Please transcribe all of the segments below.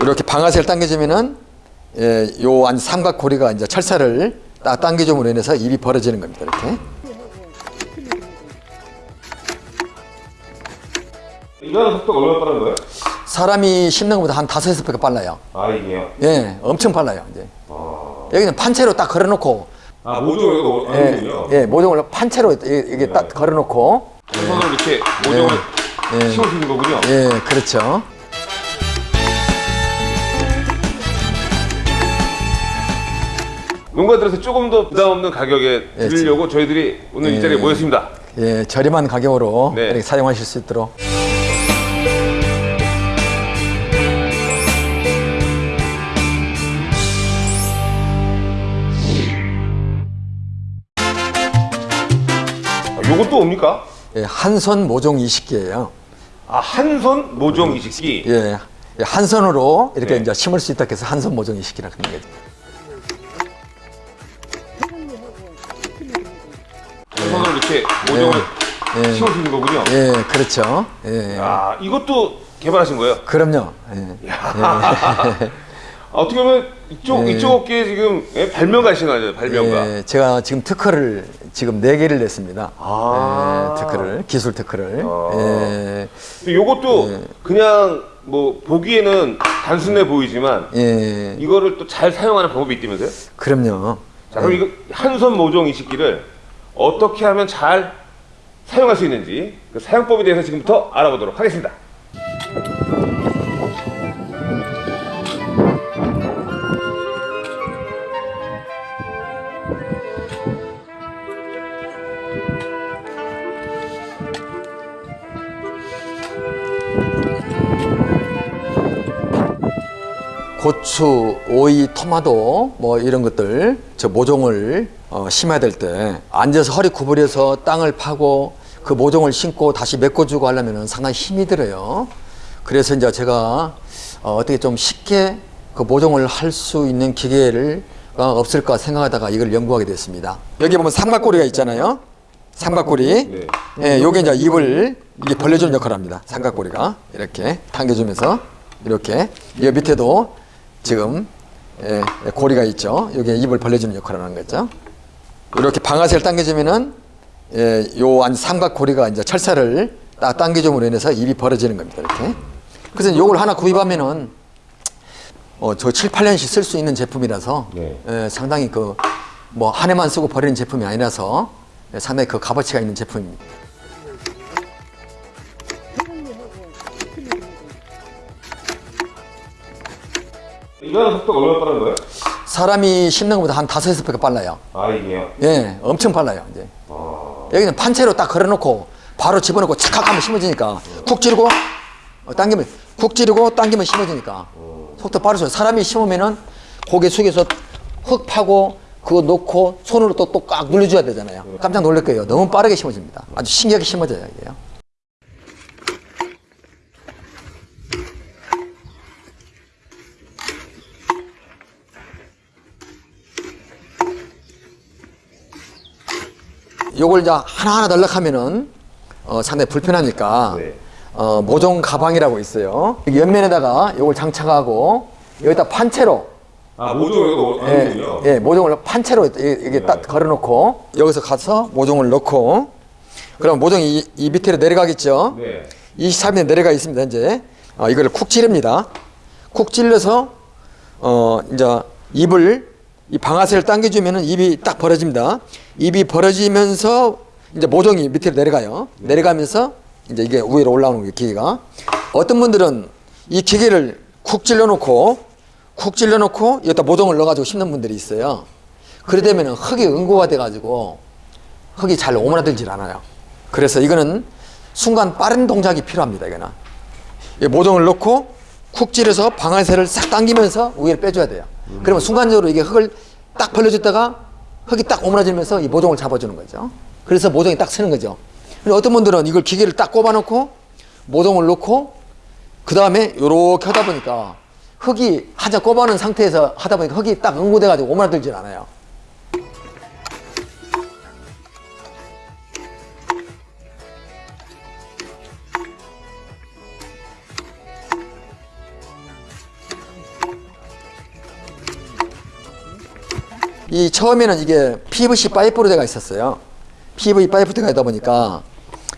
이렇게 방아쇠를 당겨주면은 예, 요 안 삼각고리가 이제 철사를 딱 당겨줌으로 인해서 입이 벌어지는 겁니다. 이렇게. 일하는 속도가 얼마나 빠른 거예요? 사람이 씹는 것보다 한 다섯 여섯 배가 빨라요. 아 이게요? 예, 엄청 빨라요. 이제 아, 여기는 판채로 딱 걸어놓고 아 모종을 예. 예, 모종을 판채로 이- 이게 딱 걸어놓고 손으로 이렇게 모종을 예. 수 있는 거군요. 예, 그렇죠. 농가들에서 조금 더 부담 없는 가격에 드리려고 저희들이 오늘 이 예. 자리에 모였습니다. 예, 저렴한 가격으로 네. 이렇게 사용하실 수 있도록. 아, 요것도 뭡니까? 예, 한손 모종 이식기예요. 아 한손 모종 이식기. 예, 예, 한 손으로 이렇게 네. 이제 심을 수 있다 해서 한손 모종 이식기라고 하는 거죠. 모종을 예. 있는 거군요. 예, 그렇죠. 예, 아 이것도 개발하신 거예요? 그럼요. 예. 아, 어떻게 보면 이쪽 이쪽 업계에 지금 예, 발명가신 거죠, 발명가. 예, 제가 지금 특허를 지금 네 개를 냈습니다. 아. 예, 특허를 기술 특허를. 아. 예, 요것도 그냥 뭐 보기에는 단순해 보이지만 예, 이거를 또 잘 사용하는 방법이 있다면서요? 그럼요. 자, 그럼 이거 한 손 모종 이식기를 어떻게 하면 잘 사용할 수 있는지 그 사용법에 대해서 지금부터 알아보도록 하겠습니다. 고추, 오이, 토마토 뭐 이런 것들 저 모종을 어, 심어야 될 때 앉아서 허리 구부려서 땅을 파고 그 모종을 심고 다시 메꿔주고 하려면 상당히 힘이 들어요. 그래서 이제 제가 어, 어떻게 좀 쉽게 그 모종을 할 수 있는 기계를 가 없을까 생각하다가 이걸 연구하게 됐습니다. 여기 보면 삼각고리가 있잖아요. 삼각고리. 네. 예, 요게 이제 입을 이게 벌려주는 역할을 합니다. 삼각고리가 이렇게 당겨주면서 이렇게 이 밑에도 지금 예, 예, 고리가 있죠. 여기 입을 벌려주는 역할을 하는 거죠. 이렇게 방아쇠를 당겨주면은 예, 요안 삼각 고리가 이제 철사를 딱 당겨줌으로 인해서 입이 벌어지는 겁니다. 이렇게. 그래서 요걸 하나 구입하면은 어, 저 7, 8년씩 쓸 수 있는 제품이라서 네. 예, 상당히 그 뭐 한 해만 쓰고 버리는 제품이 아니라서 예, 상당히 그 값어치가 있는 제품입니다. 일하는 속도가 얼마나 빠른 거예요? 사람이 씹는 것보다 한 다섯 여섯 배가 빨라요. 아 이게요? 예, 엄청 빨라요, 이제. 아, 여기는 판채로 딱 걸어놓고 바로 집어넣고 착착 하면 심어지니까 쿡 찌르고 어, 당기면 쿡 찌르고 당기면 심어지니까 속도 빠르죠. 사람이 심으면은 고개 숙여서 흙 파고 그거 놓고 손으로 또 또 꽉 눌러줘야 되잖아요. 깜짝 놀랄 거예요. 너무 빠르게 심어집니다. 아주 신기하게 심어져요, 이게요. 요걸 이제 하나하나 달락하면은 어, 상당히 불편하니까 네. 어, 모종 가방이라고 있어요. 옆면에다가 요걸 장착하고 여기다 판채로 아 모종을 이거 예. 예, 모종을 판채로 이게 이게 딱 걸어놓고 여기서 가서 모종을 넣고 그럼 모종이 이, 이 밑으로 내려가겠죠. 네. 23에 내려가 있습니다. 이제 어, 이거를 쿡 찌릅니다. 쿡 찔러서 어 이제 입을 이 방아쇠를 당겨주면은 입이 딱 벌어집니다. 입이 벌어지면서 이제 모종이 밑으로 내려가요. 내려가면서 이제 이게 위로 올라오는 거예요, 기계가. 어떤 분들은 이 기계를 쿡 찔러놓고 쿡 찔러놓고 여기다 모종을 넣어가지고 심는 분들이 있어요. 그래 되면은 흙이 응고가 돼가지고 흙이 잘 오므라들질 않아요. 그래서 이거는 순간 빠른 동작이 필요합니다. 이거는 이 모종을 넣고 쿡 찌르서 방아쇠를 싹 당기면서 위를 빼줘야 돼요. 그러면 순간적으로 이게 흙을 딱 벌려줬다가 흙이 딱 오므라지면서 이 모종을 잡아주는 거죠. 그래서 모종이 딱 서는 거죠. 근데 어떤 분들은 이걸 기계를 딱 꼽아놓고 모종을 넣고 그 다음에 요렇게 하다 보니까 흙이 한자 꼽아놓은 상태에서 하다 보니까 흙이 딱 응고돼가지고 오므라들질 않아요. 이 처음에는 이게 PVC 파이프로 되어 있었어요. PVC 파이프 되어 있다 보니까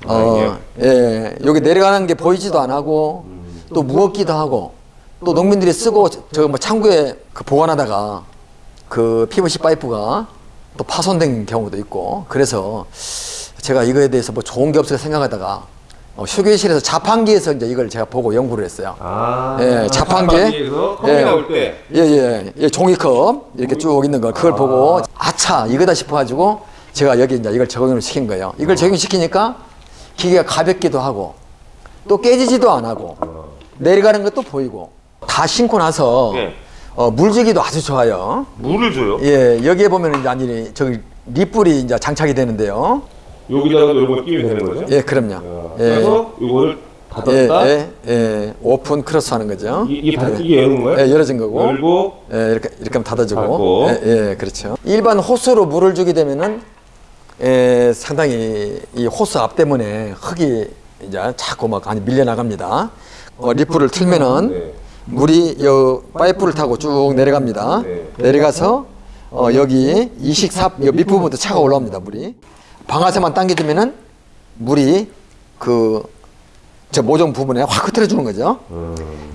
어, 예, 여기 내려가는 게 보이지도 안 하고 또 무겁기도 하고 또 농민들이 쓰고 저 뭐 창고에 그 보관하다가 그 PVC 파이프가 또 파손된 경우도 있고 그래서 제가 이거에 대해서 뭐 좋은 게 없을까 생각하다가 어, 휴게실에서 자판기에서 이제 이걸 제가 보고 연구를 했어요. 아, 예, 자판기에 자판기에서 컵이 예. 예, 예, 예, 종이컵 이렇게 쭉 있는 거 그걸 보고 아차 이거다 싶어가지고 제가 여기 이제 이걸 적용을 시킨 거예요. 이걸 적용시키니까 기계가 가볍기도 하고 또 깨지지도 안 하고 내려가는 것도 보이고 다 신고 나서 예. 어, 물주기도 아주 좋아요. 물을 줘요. 예, 여기에 보면 이제 아니 저기 립불이 이제 장착이 되는데요. 여기다가 요걸 끼면 되는 거죠? 예, 그럼요. 아, 예, 그래서 예, 닫았다. 예, 예, open close 하는 거죠. 이- 이게 닫- 이게 여는 거예요? 예, 열어진 거고. 열고 예, 이렇게 이렇게 하면 닫아주고. 닫고. 예, 예, 그렇죠. 일반 호스로 물을 주게 되면은 예, 상당히 이 호스 압 때문에 흙이 이제 자꾸 막 많이 밀려 나갑니다. 어, 리프를 틀면은 네. 물이 요 파이프를 타고 쭉 내려갑니다. 네. 내려가서 어, 여기 이식삽 요 밑부분부터 차가 올라옵니다. 물이 방아쇠만 당겨주면은 물이 그 저 모종 부분에 확 흩어져 주는 거죠.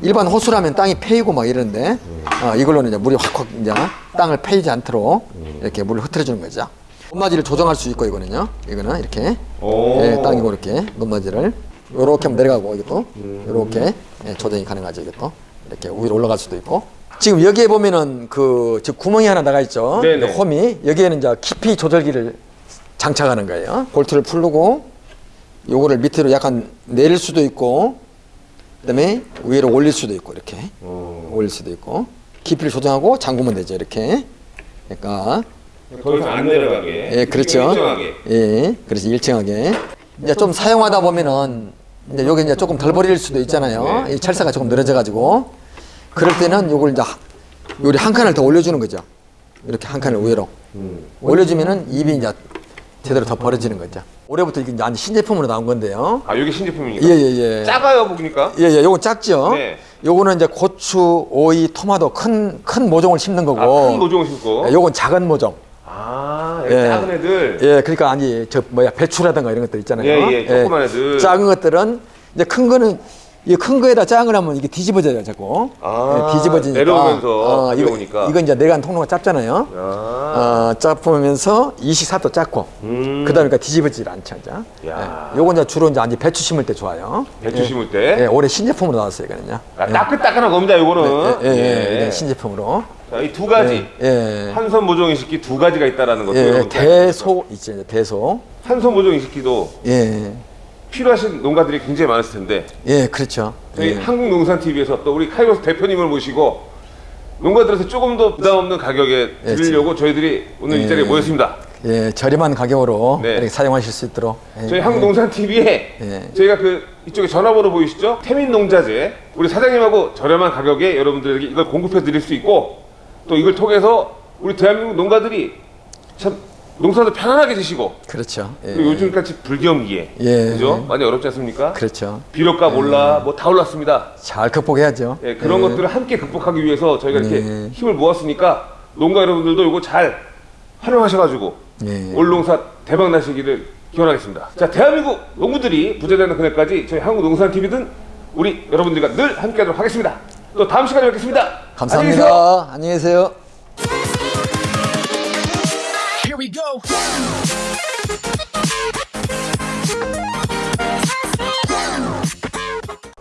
일반 호스라면 땅이 패이고 막 이러는데 어, 이걸로는 이제 물이 확확 이제 땅을 패이지 않도록 이렇게 물을 흩어져 주는 거죠. 높낮이를 조정할 수 있고 이거는요. 이거는 이렇게 오. 예, 땅이고 이렇게 높낮이를 요렇게 하면 내려가고 이것도 요렇게 예, 조정이 가능하죠. 이것도 이렇게 위로 올라갈 수도 있고 지금 여기에 보면은 그저 구멍이 하나 나가 있죠. 네네. 홈이 여기에는 이제 깊이 조절기를 장착하는 거예요. 볼트를 풀고 요거를 밑으로 약간 내릴 수도 있고 그다음에 위로 올릴 수도 있고 이렇게 어. 올릴 수도 있고 깊이를 조정하고 잠그면 되죠. 이렇게. 그러니까 더 이상 안 내려가게. 예, 그렇죠. 일정하게. 예, 그래서 일정하게. 이제 좀 사용하다 보면은 이제 여기 이제 조금 덜 버릴 수도 있잖아요. 네. 이 철사가 조금 늘어져 가지고 그럴 때는 요걸 이제 하- 요리 한 칸을 더 올려주는 거죠. 이렇게 한 칸을 위로 음. 올려주면은 입이 이제 제대로 더 벌어지는 거죠. 올해부터 이게 이제 완전 신제품으로 나온 건데요. 아, 여기 신제품입니까? 예, 예, 예. 작아요, 보니까. 예, 예, 요건 작죠? 네. 요거는 이제 고추, 오이, 토마토 큰, 큰 모종을 심는 거고. 아, 큰 모종을 심고. 예, 요건 작은 모종. 아, 예. 작은 애들. 예, 그러니까 아니 저 뭐야 배추라든가 이런 것들 있잖아요. 예, 예, 조그만 애들. 작은 것들은 이제 큰 거는 이큰 거에다 걸 하면 이게 뒤집어져요, 자꾸. 아, 예, 뒤집어지니까. 내려오면서 이거 가벼우니까. 이거 이제 내간 통로가 짧잖아요. 아. 어, 짧으면서 이식삽도 작고. 음. 그다음에 그러니까 뒤집어지질 않죠, 이제. 야. 예, 요건 이제 주로 이제 아니 배추 심을 때 좋아요. 배추 예. 심을 때. 예, 올해 신제품으로 나왔어요, 이거는요. 아, 따끈따끈한 겁니다, 요거는. 예, 예, 예, 이게 신제품으로. 자, 이두 가지. 예. 한선 모종 이식기 두 가지가 있다라는 것도 예, 대소 있죠, 대소. 한선 모종 이식기도 예. 필요하신 농가들이 굉장히 많으실 텐데 예, 그렇죠. 저희 예. 한국농산TV에서 또 우리 카이로스 대표님을 모시고 농가들한테 조금 더 부담 없는 가격에 예, 드리려고 저희들이 오늘 이 예. 자리에 모였습니다. 예, 저렴한 가격으로 네. 사용하실 수 있도록. 예, 저희 한국농산TV에 예. 저희가 그 이쪽에 전화번호 보이시죠? 태민농자재 우리 사장님하고 저렴한 가격에 여러분들에게 이걸 공급해 드릴 수 있고 또 이걸 통해서 우리 대한민국 농가들이 참 농사도 편안하게 지시고 그렇죠. 예. 요즘같이 불경기에 예. 그죠? 많이 어렵지 않습니까? 그렇죠. 비료값 올라 뭐 다 올랐습니다. 잘 극복해야죠. 예, 그런 예. 것들을 함께 극복하기 위해서 저희가 이렇게 네. 힘을 모았으니까 농가 여러분들도 이거 잘 활용하셔가지고 예. 올 농사 대박 나시기를 기원하겠습니다. 자, 대한민국 농부들이 부자되는 그날까지 저희 한국농산TV든 우리 여러분들과 늘 함께하도록 하겠습니다. 또 다음 시간에 뵙겠습니다. 안녕히 계세요. 감사합니다. 안녕히 계세요. Go.